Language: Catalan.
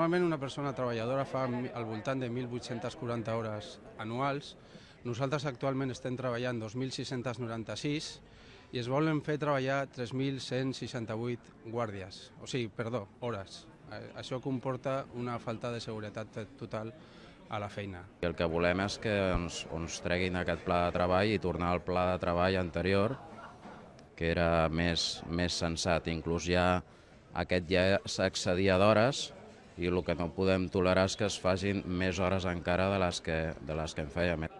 Normalment una persona treballadora fa al voltant de 1.840 hores anuals. Nosaltres actualment estem treballant 2.696 i es volen fer treballar 3.168 guàrdies, o sigui, perdó, hores. Eh, Això comporta una falta de seguretat total a la feina. El que volem és que ens, ens treguin aquest pla de treball i tornar al pla de treball anterior, que era més, més sensat. Inclús ja aquest ja s'accedia d'hores i el que no podem tolerar és que es facin més hores encara de les que, de les que en fèiem.